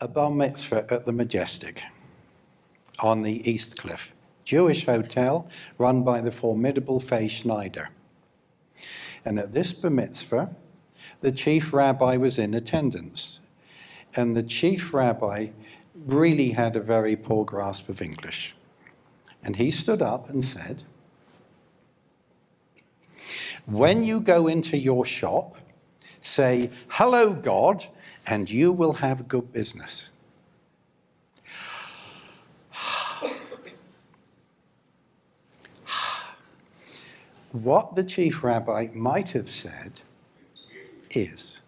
a bar mitzvah at the Majestic on the East Cliff, Jewish hotel run by the formidable Faye Schneider. And at this bar mitzvah, the chief rabbi was in attendance. And the chief rabbi really had a very poor grasp of English. And he stood up and said, when you go into your shop, say, hello, God, and you will have good business. What the chief rabbi might have said is,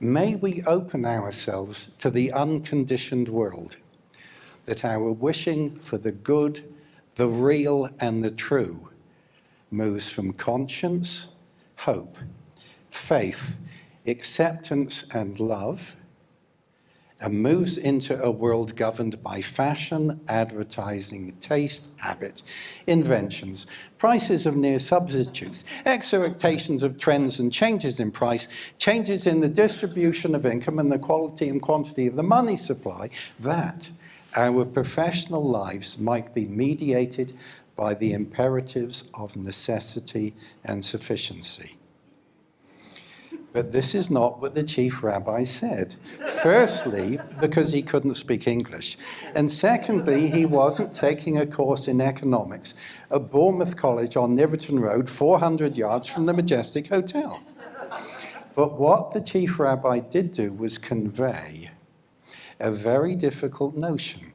may we open ourselves to the unconditioned world, that our wishing for the good, the real and the true moves from conscience, hope, faith, acceptance and love, and moves into a world governed by fashion, advertising, taste, habit, inventions, prices of near substitutes, expectations of trends and changes in price, changes in the distribution of income and the quality and quantity of the money supply, that our professional lives might be mediated by the imperatives of necessity and sufficiency. But this is not what the chief rabbi said. Firstly, because he couldn't speak English. And secondly, he wasn't taking a course in economics at Bournemouth College on Knyveton Road, 400 yards from the Majestic Hotel. But what the chief rabbi did do was convey a very difficult notion,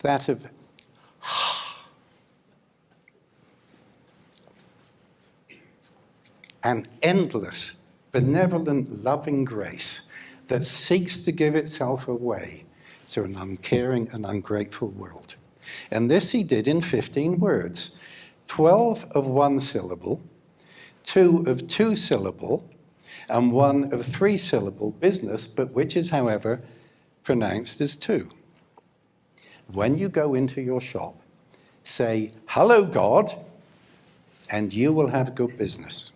that of an endless, benevolent, loving grace that seeks to give itself away to an uncaring and ungrateful world. And this he did in 15 words, 12 of one syllable, two of two syllable, and one of three syllable business, but which is, however, pronounced as two. When you go into your shop, say, hello, God, and you will have good business.